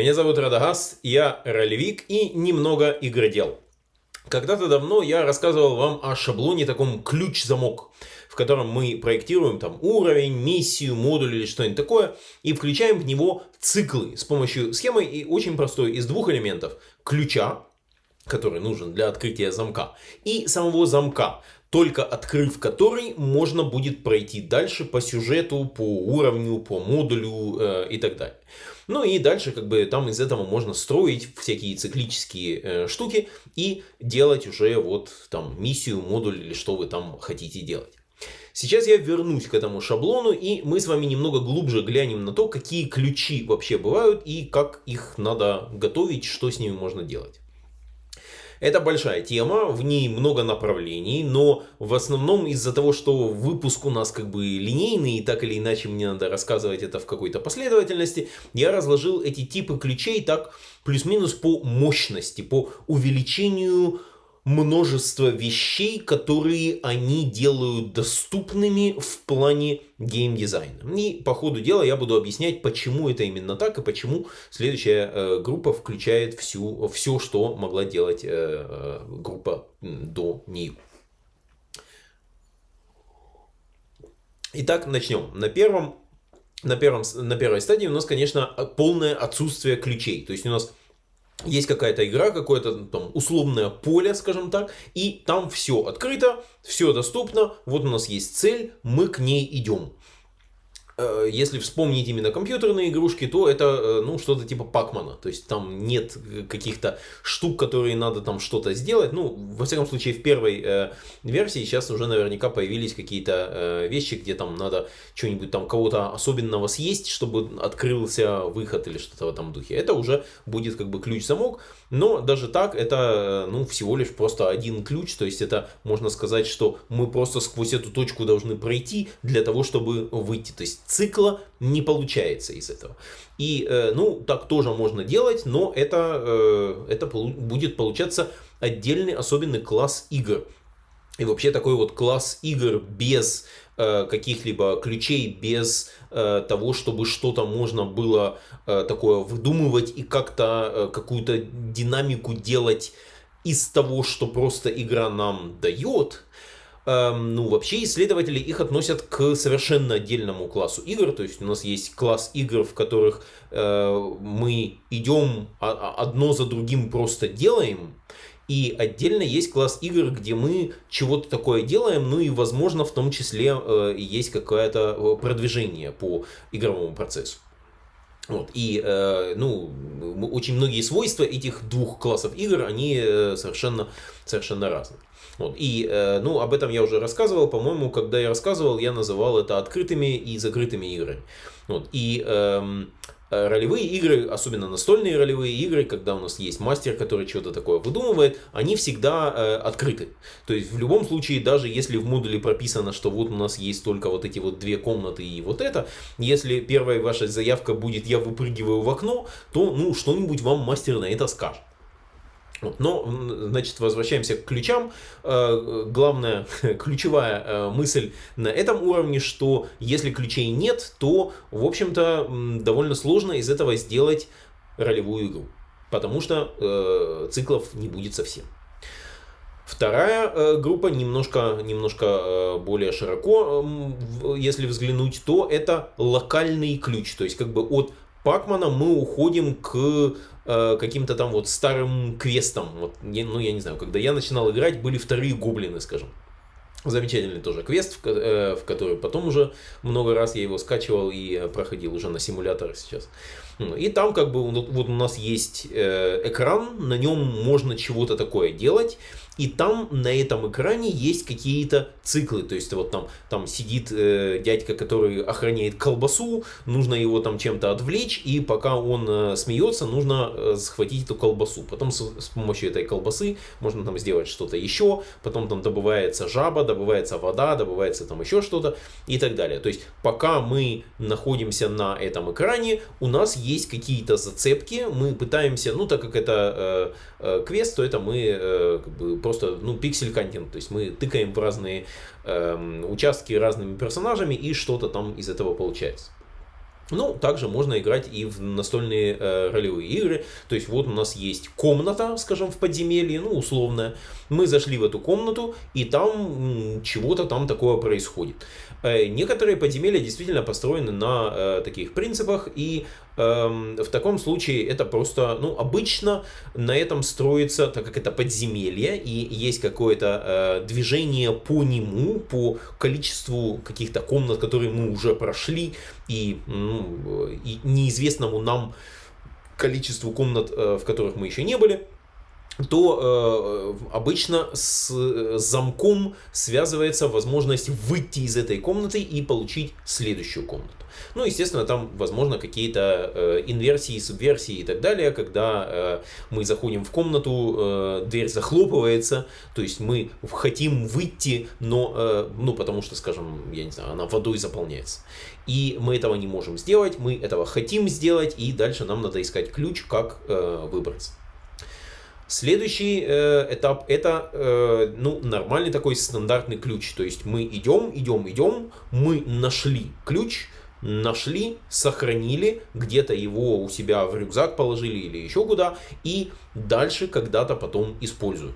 Меня зовут Радагас, я ролевик и немного игродел. Когда-то давно я рассказывал вам о шаблоне таком ключ-замок, в котором мы проектируем там уровень, миссию, модуль или что-нибудь такое, и включаем в него циклы с помощью схемы и очень простой из двух элементов. Ключа, который нужен для открытия замка, и самого замка, только открыв который можно будет пройти дальше по сюжету, по уровню, по модулю э, и так далее. Ну и дальше как бы там из этого можно строить всякие циклические э, штуки и делать уже вот там миссию, модуль или что вы там хотите делать. Сейчас я вернусь к этому шаблону и мы с вами немного глубже глянем на то, какие ключи вообще бывают и как их надо готовить, что с ними можно делать. Это большая тема, в ней много направлений, но в основном из-за того, что выпуск у нас как бы линейный, и так или иначе мне надо рассказывать это в какой-то последовательности, я разложил эти типы ключей так плюс-минус по мощности, по увеличению множество вещей, которые они делают доступными в плане геймдизайна. И по ходу дела я буду объяснять, почему это именно так и почему следующая э, группа включает всю, все, что могла делать э, э, группа до нее. Итак, начнем. На первом на, первом, на первой стадии у нас, конечно, полное отсутствие ключей. То есть у нас есть какая-то игра, какое-то там условное поле, скажем так, и там все открыто, все доступно, вот у нас есть цель, мы к ней идем. Э, если вспомнить именно компьютерные игрушки, то это э, ну, что-то типа Пакмана. То есть там нет каких-то штук, которые надо там что-то сделать. Ну, во всяком случае, в первой э, версии сейчас уже наверняка появились какие-то э, вещи, где там надо что-нибудь там кого-то особенного съесть, чтобы открылся выход или что-то в этом духе. Это уже будет как бы ключ-замок. Но даже так, это э, ну, всего лишь просто один ключ. То есть это можно сказать, что мы просто сквозь эту точку должны пройти для того, чтобы выйти. То есть цикла не получается из этого. И, э, ну, так тоже можно делать, но это, э, это будет получаться отдельный особенный класс игр. И вообще такой вот класс игр без э, каких-либо ключей, без э, того, чтобы что-то можно было э, такое выдумывать и как-то э, какую-то динамику делать из того, что просто игра нам дает, Эм, ну, вообще исследователи их относят к совершенно отдельному классу игр. То есть у нас есть класс игр, в которых э, мы идем одно за другим просто делаем. И отдельно есть класс игр, где мы чего-то такое делаем, ну и, возможно, в том числе э, есть какое-то э, продвижение по игровому процессу. Вот. И э, ну, очень многие свойства этих двух классов игр, они э, совершенно, совершенно разные. Вот. И, э, ну, об этом я уже рассказывал, по-моему, когда я рассказывал, я называл это открытыми и закрытыми играми. Вот. И э, ролевые игры, особенно настольные ролевые игры, когда у нас есть мастер, который что-то такое выдумывает, они всегда э, открыты. То есть в любом случае, даже если в модуле прописано, что вот у нас есть только вот эти вот две комнаты и вот это, если первая ваша заявка будет «я выпрыгиваю в окно», то ну что-нибудь вам мастер на это скажет. Но, значит, возвращаемся к ключам. Э, главная, ключевая э, мысль на этом уровне, что если ключей нет, то, в общем-то, довольно сложно из этого сделать ролевую игру. Потому что э, циклов не будет совсем. Вторая э, группа немножко, немножко э, более широко, э, если взглянуть, то это локальный ключ. То есть как бы от Пакмана мы уходим к э, каким-то там вот старым квестам. Вот, я, ну, я не знаю, когда я начинал играть, были вторые гоблины, скажем. Замечательный тоже квест, в, э, в который потом уже много раз я его скачивал и проходил уже на симуляторах сейчас. И там как бы вот у нас есть э, экран, на нем можно чего-то такое делать. И там на этом экране есть какие-то циклы. То есть вот там, там сидит э, дядька, который охраняет колбасу, нужно его там чем-то отвлечь, и пока он э, смеется, нужно э, схватить эту колбасу. Потом с, с помощью этой колбасы можно там сделать что-то еще, потом там добывается жаба, добывается вода, добывается там еще что-то и так далее. То есть пока мы находимся на этом экране, у нас какие-то зацепки, мы пытаемся, ну так как это э, э, квест, то это мы э, как бы просто, ну, пиксель-контент. То есть мы тыкаем в разные э, участки разными персонажами, и что-то там из этого получается. Ну, также можно играть и в настольные э, ролевые игры. То есть вот у нас есть комната, скажем, в подземелье, ну, условная. Мы зашли в эту комнату, и там чего-то там такое происходит. Э, некоторые подземелья действительно построены на э, таких принципах, и в таком случае это просто, ну, обычно на этом строится, так как это подземелье, и есть какое-то э, движение по нему, по количеству каких-то комнат, которые мы уже прошли, и, ну, и неизвестному нам количеству комнат, э, в которых мы еще не были, то э, обычно с э, замком связывается возможность выйти из этой комнаты и получить следующую комнату. Ну, естественно, там, возможно, какие-то э, инверсии, субверсии и так далее, когда э, мы заходим в комнату, э, дверь захлопывается, то есть мы хотим выйти, но, э, ну, потому что, скажем, я не знаю, она водой заполняется. И мы этого не можем сделать, мы этого хотим сделать, и дальше нам надо искать ключ, как э, выбраться. Следующий э, этап это э, ну, нормальный такой стандартный ключ. То есть мы идем, идем, идем, мы нашли ключ, нашли, сохранили, где-то его у себя в рюкзак положили или еще куда, и дальше когда-то потом используют.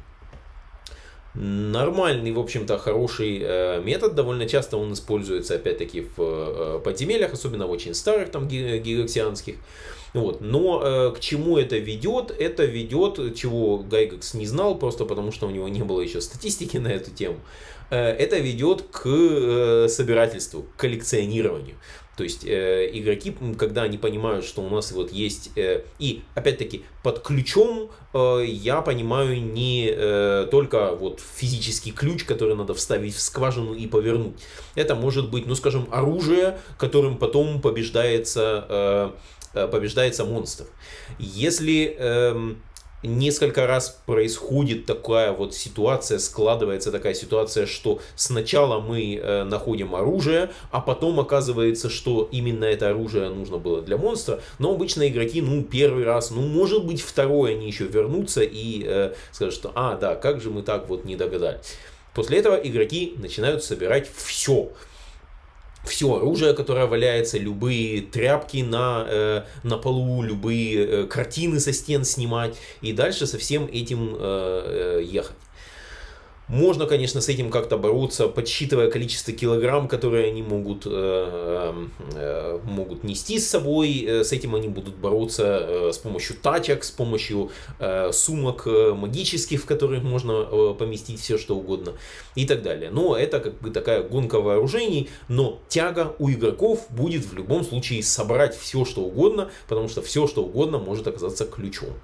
Нормальный, в общем-то, хороший э, метод. Довольно часто он используется, опять-таки, в э, подземельях, особенно в очень старых, там, гигаксианских. Вот. Но э, к чему это ведет? Это ведет, чего Гайгекс не знал, просто потому что у него не было еще статистики на эту тему. Э, это ведет к э, собирательству, к коллекционированию. То есть э, игроки, когда они понимают, что у нас вот есть... Э, и опять-таки под ключом э, я понимаю не э, только вот физический ключ, который надо вставить в скважину и повернуть. Это может быть, ну скажем, оружие, которым потом побеждается... Э, побеждается монстр. Если эм, несколько раз происходит такая вот ситуация, складывается такая ситуация, что сначала мы э, находим оружие, а потом оказывается, что именно это оружие нужно было для монстра, но обычно игроки, ну, первый раз, ну, может быть, второй они еще вернутся и э, скажут, что, а, да, как же мы так вот не догадались. После этого игроки начинают собирать все все оружие, которое валяется, любые тряпки на, э, на полу, любые э, картины со стен снимать и дальше со всем этим э, э, ехать. Можно, конечно, с этим как-то бороться, подсчитывая количество килограмм, которые они могут, э, э, могут нести с собой. Э, с этим они будут бороться э, с помощью тачек, с помощью э, сумок э, магических, в которых можно э, поместить все, что угодно и так далее. Но это как бы такая гонка вооружений, но тяга у игроков будет в любом случае собрать все, что угодно, потому что все, что угодно может оказаться ключом.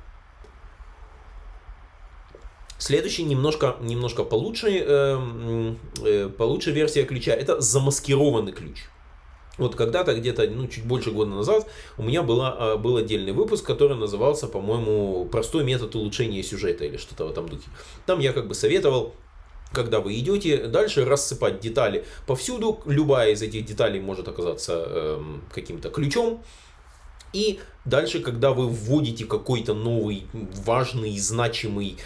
Следующий немножко, немножко получше, э, э, получше версия ключа, это замаскированный ключ. Вот когда-то, где-то ну, чуть больше года назад, у меня была, а, был отдельный выпуск, который назывался, по-моему, «Простой метод улучшения сюжета» или что-то в этом духе. Там я как бы советовал когда вы идете дальше рассыпать детали повсюду, любая из этих деталей может оказаться э, каким-то ключом. И дальше, когда вы вводите какой-то новый, важный, значимый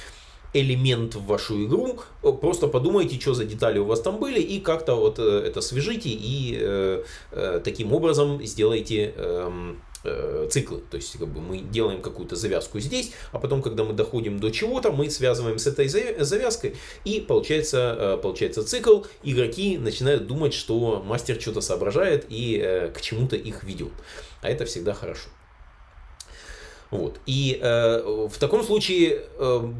элемент в вашу игру, э, просто подумайте, что за детали у вас там были, и как-то вот э, это свяжите, и э, э, таким образом сделайте эм, э, циклы. То есть как бы мы делаем какую-то завязку здесь, а потом, когда мы доходим до чего-то, мы связываем с этой завязкой, и получается, получается цикл. Игроки начинают думать, что мастер что-то соображает и к чему-то их ведет. А это всегда хорошо. Вот. И э, в таком случае э,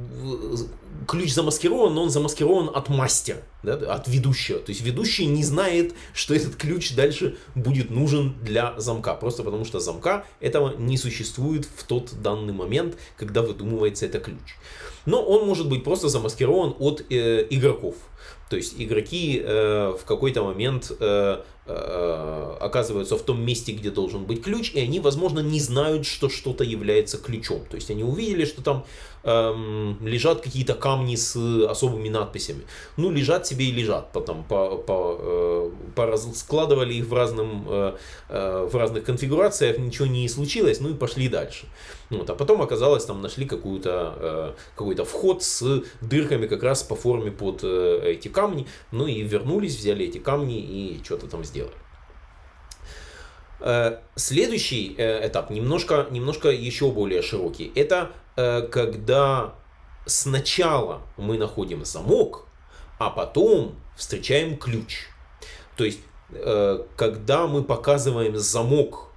ключ замаскирован, но он замаскирован от мастера, да, от ведущего. То есть ведущий не знает, что этот ключ дальше будет нужен для замка. Просто потому что замка этого не существует в тот данный момент, когда выдумывается этот ключ. Но он может быть просто замаскирован от э, игроков. То есть игроки э, в какой-то момент э, э, оказываются в том месте, где должен быть ключ, и они, возможно, не знают, что что-то является ключом. То есть они увидели, что там эм, лежат какие-то камни с особыми надписями. Ну, лежат себе и лежат. Потом по, по, э, по складывали их в, разном, э, э, в разных конфигурациях, ничего не случилось, ну и пошли дальше. Вот, а потом оказалось, там нашли какую-то, э, какой-то вход с дырками как раз по форме под э, эти камни. Ну и вернулись, взяли эти камни и что-то там сделали. Э, следующий э, этап немножко, немножко еще более широкий. Это когда сначала мы находим замок, а потом встречаем ключ. То есть, когда мы показываем замок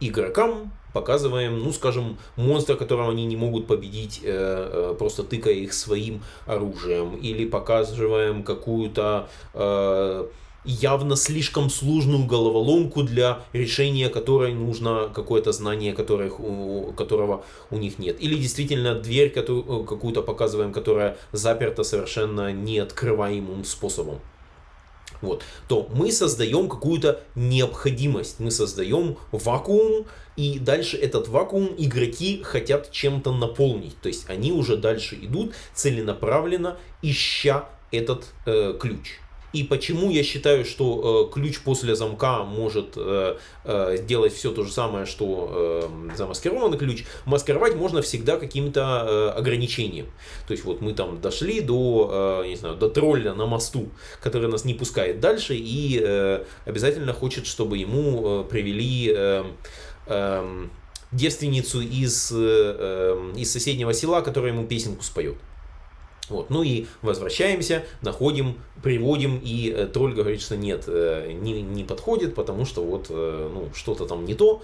игрокам, показываем, ну, скажем, монстра, которого они не могут победить, просто тыкая их своим оружием, или показываем какую-то явно слишком сложную головоломку, для решения которой нужно какое-то знание, которых, у, которого у них нет. Или действительно дверь которую, э, какую-то показываем, которая заперта совершенно неоткрываемым способом. Вот, то мы создаем какую-то необходимость, мы создаем вакуум, и дальше этот вакуум игроки хотят чем-то наполнить. То есть они уже дальше идут целенаправленно, ища этот э, ключ. И почему я считаю, что э, ключ после замка может э, э, сделать все то же самое, что э, замаскированный ключ. Маскировать можно всегда каким-то э, ограничением. То есть вот мы там дошли до, э, не знаю, до тролля на мосту, который нас не пускает дальше и э, обязательно хочет, чтобы ему э, привели... Э, э, девственницу из, э, из соседнего села, которая ему песенку споет. Вот. Ну и возвращаемся, находим, приводим, и э, тролль говорит, что нет, э, не, не подходит, потому что вот э, ну, что-то там не то.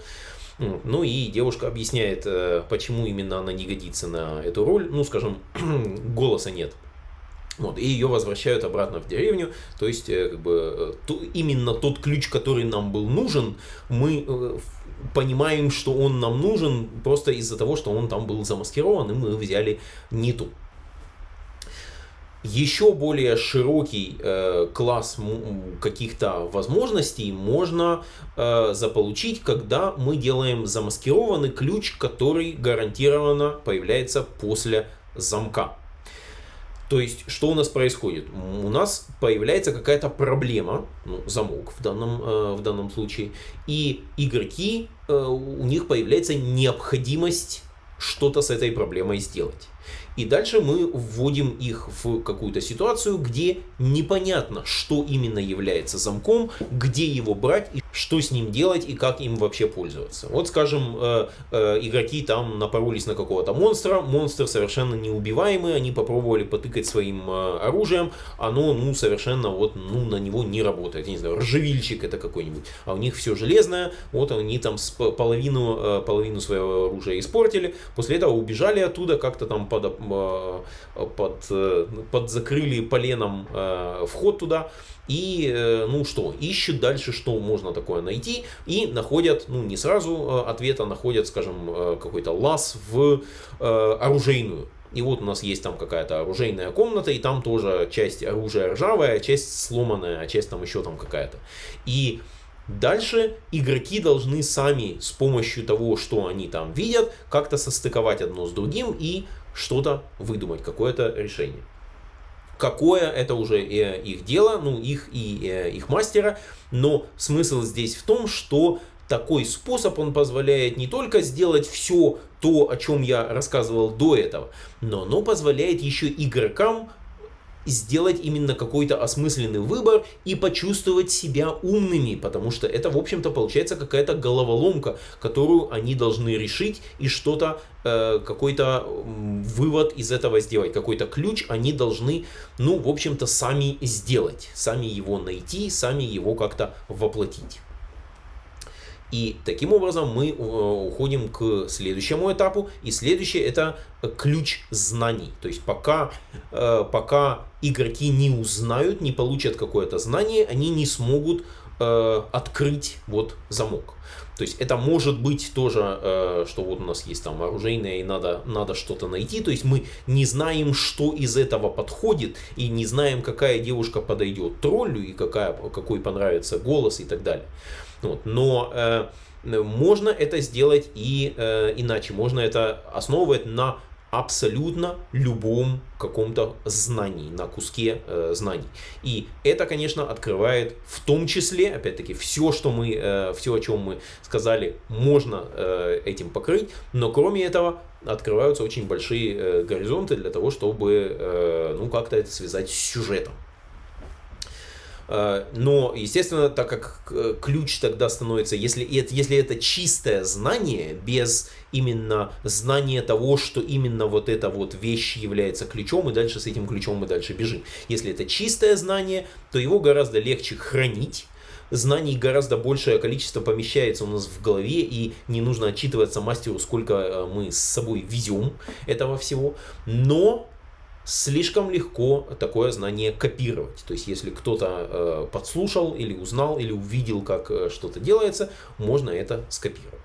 Ну и девушка объясняет, э, почему именно она не годится на эту роль. Ну, скажем, голоса нет. Вот, и ее возвращают обратно в деревню, то есть как бы, то, именно тот ключ, который нам был нужен, мы э, понимаем, что он нам нужен просто из-за того, что он там был замаскирован, и мы взяли не ту еще более широкий э, класс каких-то возможностей можно э, заполучить, когда мы делаем замаскированный ключ, который гарантированно появляется после замка. То есть, что у нас происходит? У нас появляется какая-то проблема, ну, замок в данном, э, в данном случае, и игроки, э, у них появляется необходимость что-то с этой проблемой сделать. И дальше мы вводим их в какую-то ситуацию, где непонятно, что именно является замком, где его брать, и что с ним делать и как им вообще пользоваться. Вот, скажем, э, э, игроки там напоролись на какого-то монстра, монстр совершенно неубиваемый, они попробовали потыкать своим э, оружием, оно, ну, совершенно вот, ну, на него не работает. Я не знаю, ржавильщик это какой-нибудь, а у них все железное, вот они там половину, половину своего оружия испортили, после этого убежали оттуда, как-то там под Э, под, э, под закрыли поленом э, вход туда. И, ну что, ищут дальше, что можно такое найти. И находят, ну не сразу ответа, находят, скажем, какой-то лаз в оружейную. И вот у нас есть там какая-то оружейная комната, и там тоже часть оружия ржавая, часть сломанная, а часть там еще там какая-то. И Дальше игроки должны сами с помощью того, что они там видят, как-то состыковать одно с другим и что-то выдумать, какое-то решение. Какое, это уже их дело, ну, их и э, их мастера, но смысл здесь в том, что такой способ, он позволяет не только сделать все то, о чем я рассказывал до этого, но оно позволяет еще игрокам сделать именно какой-то осмысленный выбор и почувствовать себя умными, потому что это, в общем-то, получается какая-то головоломка, которую они должны решить и что-то, э, какой-то вывод из этого сделать, какой-то ключ они должны, ну, в общем-то, сами сделать, сами его найти, сами его как-то воплотить. И таким образом мы э, уходим к следующему этапу. И следующее это ключ знаний. То есть пока, э, пока игроки не узнают, не получат какое-то знание, они не смогут э, открыть вот замок. То есть это может быть тоже, что вот у нас есть там оружейное и надо, надо что-то найти. То есть мы не знаем, что из этого подходит и не знаем, какая девушка подойдет троллю и какая, какой понравится голос и так далее. Вот. Но э, можно это сделать и э, иначе. Можно это основывать на абсолютно любом каком-то знании, на куске э, знаний. И это, конечно, открывает в том числе, опять-таки, все, что мы, э, все, о чем мы сказали, можно э, этим покрыть, но кроме этого открываются очень большие э, горизонты для того, чтобы, э, ну, как-то это связать с сюжетом. Э, но, естественно, так как э, ключ тогда становится, если если это чистое знание, без именно знания того, что именно вот эта вот вещь является ключом, и дальше с этим ключом мы дальше бежим. Если это чистое знание, то его гораздо легче хранить, знаний гораздо большее количество помещается у нас в голове, и не нужно отчитываться мастеру, сколько э, мы с собой везем этого всего. Но слишком легко такое знание копировать. То есть, если кто-то э, подслушал или узнал, или увидел, как э, что-то делается, можно это скопировать.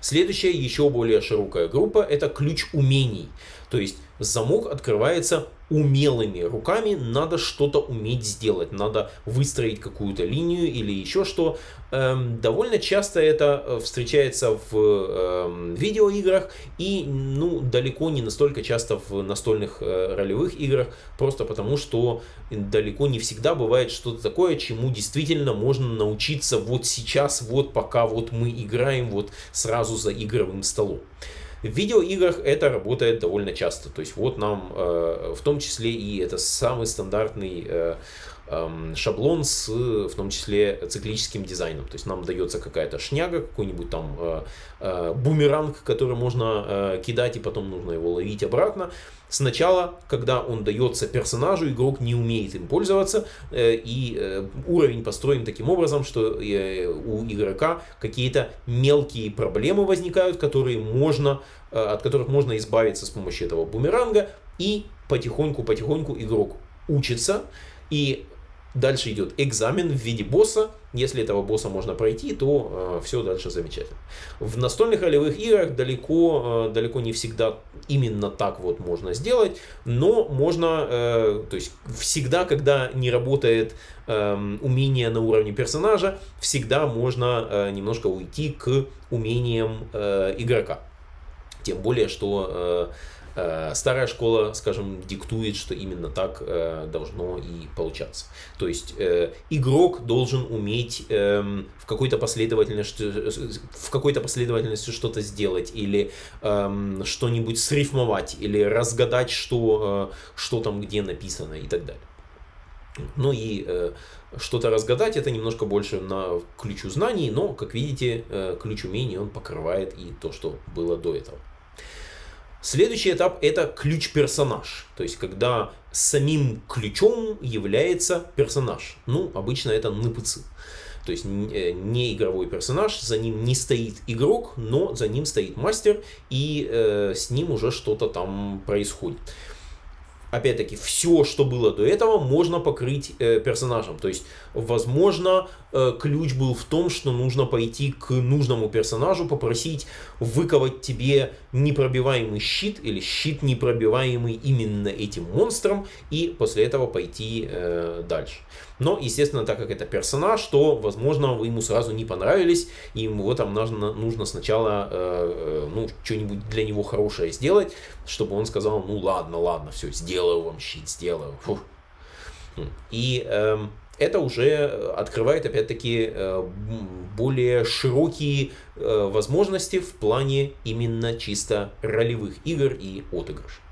Следующая, еще более широкая группа, это ключ умений. То есть, замок открывается умелыми руками надо что-то уметь сделать, надо выстроить какую-то линию или еще что. Эм, довольно часто это э, встречается в эм, видеоиграх и ну, далеко не настолько часто в настольных э, ролевых играх, просто потому что далеко не всегда бывает что-то такое, чему действительно можно научиться вот сейчас, вот пока вот мы играем вот сразу за игровым столом. В видеоиграх это работает довольно часто. То есть вот нам э, в том числе и это самый стандартный э, э, шаблон с в том числе циклическим дизайном. То есть нам дается какая-то шняга, какой-нибудь там э, э, бумеранг, который можно э, кидать и потом нужно его ловить обратно. Сначала, когда он дается персонажу, игрок не умеет им пользоваться, э, и э, уровень построен таким образом, что э, у игрока какие-то мелкие проблемы возникают, которые можно, от которых можно избавиться с помощью этого бумеранга, и потихоньку-потихоньку игрок учится, и Дальше идет экзамен в виде босса. Если этого босса можно пройти, то э, все дальше замечательно. В настольных ролевых играх далеко, э, далеко не всегда именно так вот можно сделать, но можно, э, то есть всегда, когда не работает э, умение на уровне персонажа, всегда можно э, немножко уйти к умениям э, игрока. Тем более, что э, старая школа, скажем, диктует, что именно так э, должно и получаться. То есть э, игрок должен уметь эм, в какой-то последовательности, в какой-то последовательности что-то сделать или эм, что-нибудь срифмовать или разгадать, что, что там где написано и так далее. Ну и э, что-то разгадать, это немножко больше на ключу знаний, но, как видите, э, ключ умений он покрывает и то, что было до этого. Следующий этап это ключ-персонаж. То есть, когда самим ключом является персонаж. Ну, обычно это НПЦ. То есть, э, не игровой персонаж, за ним не стоит игрок, но за ним стоит мастер, и э, с ним уже что-то там происходит опять-таки, все, что было до этого, можно покрыть э, персонажем. То есть, возможно, э, ключ был в том, что нужно пойти к нужному персонажу, попросить выковать тебе непробиваемый щит или щит непробиваемый именно этим монстром, и после этого пойти э, дальше. Но, естественно, так как это персонаж, то, возможно, вы ему сразу не понравились, и ему там нужно, нужно сначала э, э, ну, что-нибудь для него хорошее сделать, чтобы он сказал, ну ладно, ладно, все, сделаю вам щит, сделаю. Фух. И э, это уже открывает, опять-таки, э, более широкие э, возможности в плане именно чисто ролевых игр и отыгрышей.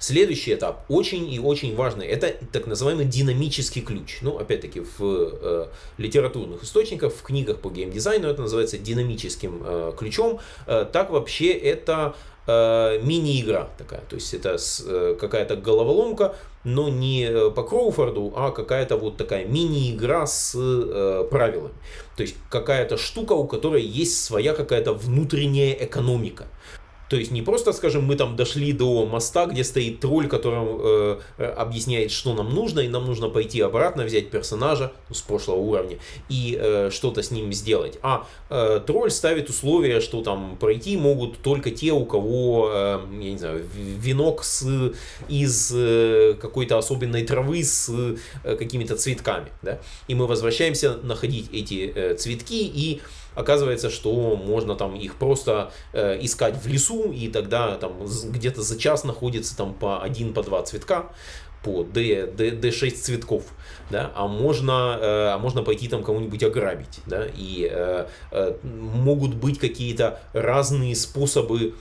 Следующий этап, очень и очень важный, это так называемый динамический ключ. Ну, опять-таки, в э, литературных источниках, в книгах по геймдизайну это называется динамическим э, ключом. Э, так вообще это э, мини-игра такая. То есть это э, какая-то головоломка, но не по Кроуфорду, а какая-то вот такая мини-игра с э, правилами. То есть какая-то штука, у которой есть своя какая-то внутренняя экономика. То есть не просто, скажем, мы там дошли до моста, где стоит тролль, который э, объясняет, что нам нужно, и нам нужно пойти обратно, взять персонажа ну, с прошлого уровня и э, что-то с ним сделать. А э, тролль ставит условия, что там пройти могут только те, у кого, э, я не знаю, венок с, из э, какой-то особенной травы с э, какими-то цветками. Да? И мы возвращаемся находить эти э, цветки и Оказывается, что можно там их просто э, искать в лесу, и тогда там где-то за час находится там по один, по два цветка по D, D, D6 цветков, да, а можно, э, а можно пойти там кого-нибудь ограбить, да, и э, э, могут быть какие-то разные способы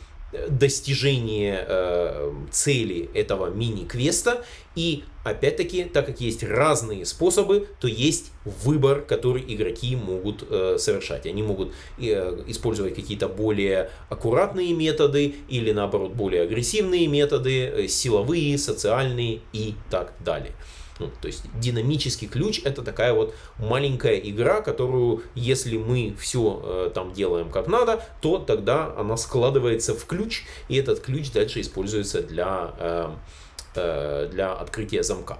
достижение э, цели этого мини-квеста. И опять-таки, так как есть разные способы, то есть выбор, который игроки могут э, совершать. Они могут э, использовать какие-то более аккуратные методы или наоборот более агрессивные методы, э, силовые, социальные и так далее. Ну, то есть динамический ключ это такая вот маленькая игра, которую если мы все э, там делаем как надо, то тогда она складывается в ключ, и этот ключ дальше используется для, э, э, для открытия замка.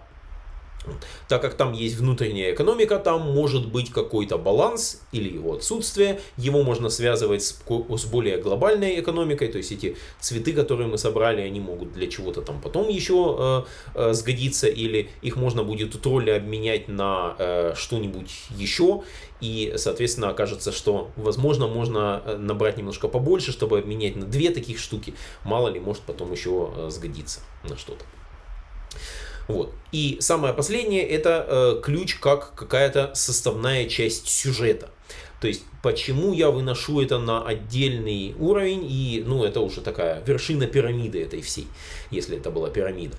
Так как там есть внутренняя экономика, там может быть какой-то баланс или его отсутствие. Его можно связывать с, более глобальной экономикой. То есть эти цветы, которые мы собрали, они могут для чего-то там потом еще э, э, сгодиться. Или их можно будет тролля обменять на э, что-нибудь еще. И, соответственно, окажется, что, возможно, можно набрать немножко побольше, чтобы обменять на две таких штуки. Мало ли, может потом еще сгодиться на что-то. Вот. И самое последнее это э, ключ как какая-то составная часть сюжета. То есть, почему я выношу это на отдельный уровень, и, ну, это уже такая вершина пирамиды этой всей, если это была пирамида.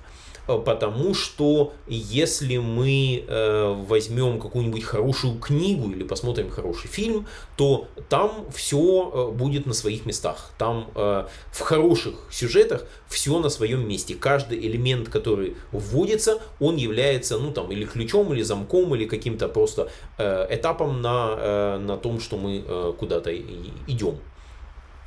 Э, потому что если мы э, возьмем какую-нибудь хорошую книгу или посмотрим хороший фильм, то там все э, будет на своих местах. Там э, в хороших сюжетах все на своем месте. Каждый элемент, который вводится, он является, ну там, или ключом, или замком, или каким-то просто э, этапом на, э, на том, что мы э, куда-то идем.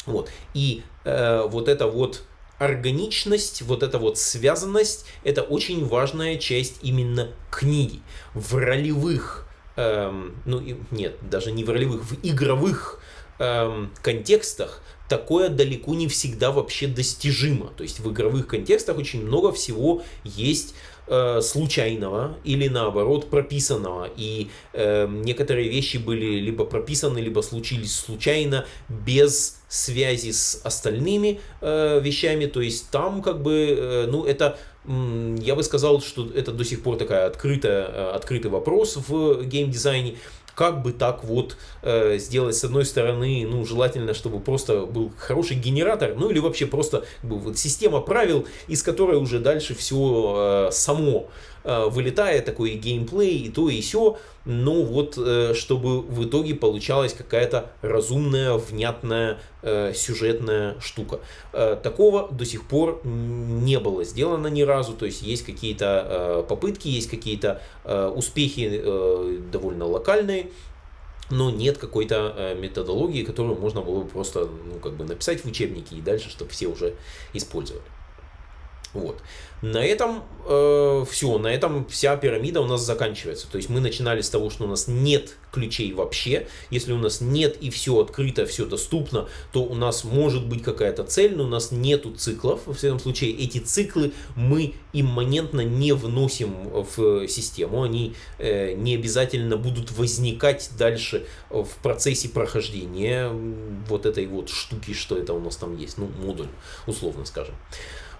Вот. И э, вот это вот органичность, вот эта вот связанность, это очень важная часть именно книги. В ролевых, эм, ну нет, даже не в ролевых, в игровых эм, контекстах такое далеко не всегда вообще достижимо. То есть в игровых контекстах очень много всего есть э, случайного или наоборот прописанного. И э, некоторые вещи были либо прописаны, либо случились случайно, без связи с остальными э, вещами. То есть там как бы, э, ну это я бы сказал, что это до сих пор такая открытая, э, открытый вопрос в геймдизайне как бы так вот э, сделать с одной стороны, ну, желательно, чтобы просто был хороший генератор, ну, или вообще просто как бы, вот, система правил, из которой уже дальше все э, само вылетает такой геймплей, и то, и все, но вот э, чтобы в итоге получалась какая-то разумная, внятная э, сюжетная штука. Такого до сих пор не было сделано ни разу, то есть есть какие-то попытки, есть какие-то успехи довольно локальные, но нет какой-то методологии, которую можно было бы просто ну, как бы написать в учебнике и дальше, чтобы все уже использовали. Вот. На этом э, все, на этом вся пирамида у нас заканчивается. То есть мы начинали с того, что у нас нет ключей вообще. Если у нас нет и все открыто, все доступно, то у нас может быть какая-то цель, но у нас нету циклов. В всяком случае, эти циклы мы имманентно не вносим в систему. Они э, не обязательно будут возникать дальше в процессе прохождения вот этой вот штуки, что это у нас там есть. Ну, модуль, условно скажем.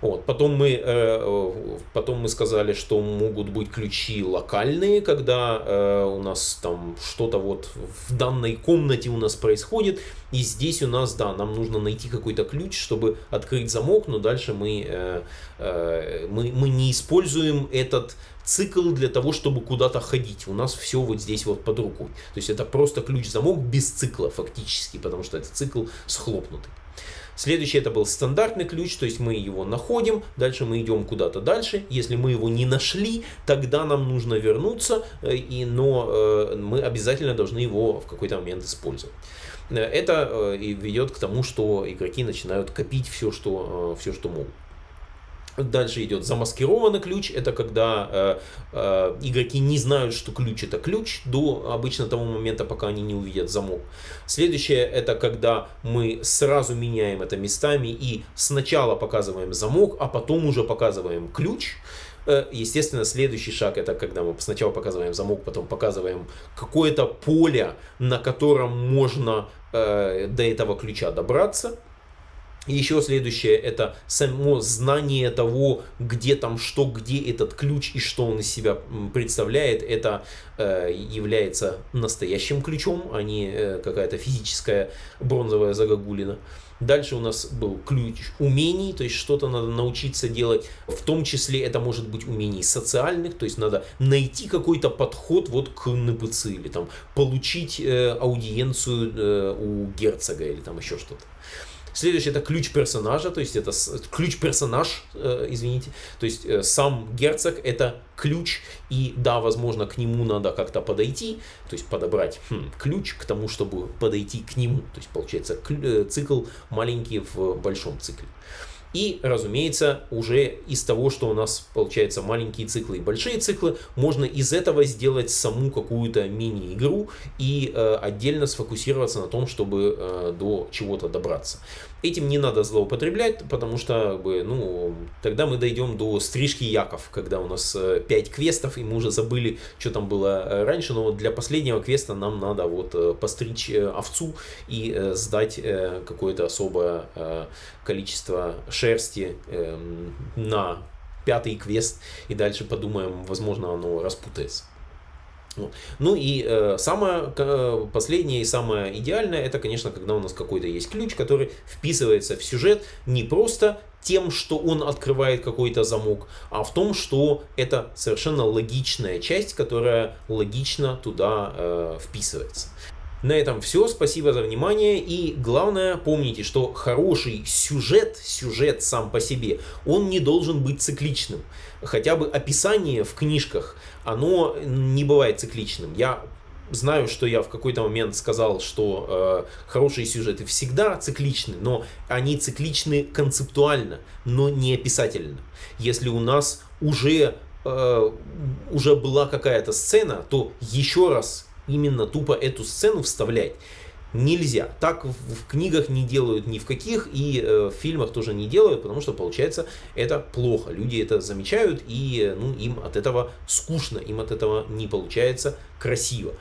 Вот. Потом, мы, э, потом мы сказали, что могут быть ключи локальные, когда э, у нас там что-то вот в данной комнате у нас происходит. И здесь у нас, да, нам нужно найти какой-то ключ, чтобы открыть замок, но дальше мы, э, э, мы, мы не используем этот цикл для того, чтобы куда-то ходить. У нас все вот здесь вот под рукой. То есть это просто ключ-замок без цикла фактически, потому что это цикл схлопнутый. Следующий это был стандартный ключ, то есть мы его находим, дальше мы идем куда-то дальше. Если мы его не нашли, тогда нам нужно вернуться, э, и, но э, мы обязательно должны его в какой-то момент использовать. Э, это и ведет к тому, что игроки начинают копить все, что, все, что могут. Дальше идет замаскированный ключ. Это когда э, э, игроки не знают, что ключ это ключ до обычно того момента, пока они не увидят замок. Следующее это когда мы сразу меняем это местами и сначала показываем замок, а потом уже показываем ключ. Э, естественно, следующий шаг это когда мы сначала показываем замок, потом показываем какое-то поле, на котором можно э, до этого ключа добраться. Еще следующее это само знание того, где там что, где этот ключ и что он из себя представляет. Это э, является настоящим ключом, а не э, какая-то физическая бронзовая загогулина. Дальше у нас был ключ умений, то есть что-то надо научиться делать. В том числе это может быть умений социальных, то есть надо найти какой-то подход вот к НПЦ или там получить э, аудиенцию э, у герцога или там еще что-то. Следующий это ключ персонажа, то есть это ключ персонаж, э, извините, то есть э, сам герцог это ключ, и да, возможно, к нему надо как-то подойти, то есть подобрать хм, ключ к тому, чтобы подойти к нему, то есть получается э, цикл маленький в большом цикле. И, разумеется, уже из того, что у нас получается маленькие циклы и большие циклы, можно из этого сделать саму какую-то мини-игру и э, отдельно сфокусироваться на том, чтобы э, до чего-то добраться. Этим не надо злоупотреблять, потому что ну, тогда мы дойдем до стрижки яков, когда у нас 5 э, квестов, и мы уже забыли, что там было э, раньше, но для последнего квеста нам надо вот э, постричь овцу и сдать какое-то особое количество шерсти эм, на пятый квест, и дальше подумаем, возможно, оно распутается. Ну и э, самое э, последнее и самое идеальное, это, конечно, когда у нас какой-то есть ключ, который вписывается в сюжет не просто тем, что он открывает какой-то замок, а в том, что это совершенно логичная часть, которая логично туда э, вписывается. На этом все. Спасибо за внимание. И главное, помните, что хороший сюжет, сюжет сам по себе, он не должен быть цикличным. Хотя бы описание в книжках, оно не бывает цикличным. Я знаю, что я в какой-то момент сказал, что э, хорошие сюжеты всегда цикличны, но они цикличны концептуально, но не описательно. Если у нас уже, э, уже была какая-то сцена, то еще раз именно тупо эту сцену вставлять нельзя. Так в, книгах не делают ни в каких, и э, в фильмах тоже не делают, потому что получается это плохо. Люди это замечают, и ну, им от этого скучно, им от этого не получается красиво.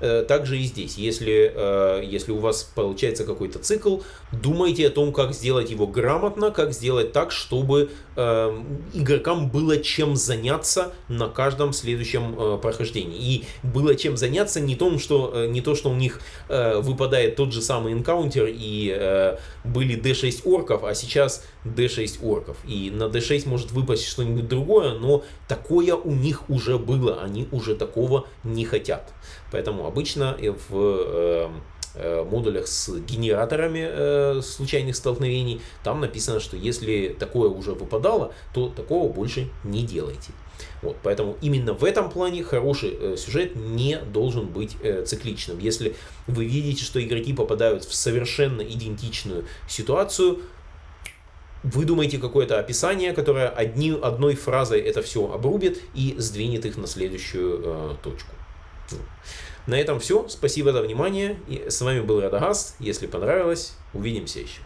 Э, также и здесь, если, э, если у вас получается какой-то цикл, думайте о том, как сделать его грамотно, как сделать так, чтобы э, игрокам было чем заняться на каждом следующем прохождении. И было чем заняться не, том, что, не то, что у них выпадает тот же самый энкаунтер и были D6 орков, а сейчас D6 орков. И на D6 может выпасть что-нибудь другое, но такое у них уже было, они уже такого не хотят. Поэтому обычно в э, э, модулях с генераторами э, случайных столкновений, там написано, что если такое уже выпадало, то такого больше не делайте. Вот, поэтому именно в этом плане хороший э, сюжет не должен быть э, цикличным. Если вы видите, что игроки попадают в совершенно идентичную ситуацию, выдумайте какое-то описание, которое одни, одной фразой это все обрубит и сдвинет их на следующую э, точку. На этом все. Спасибо за внимание. И с вами был Радагаст. Если понравилось, увидимся еще.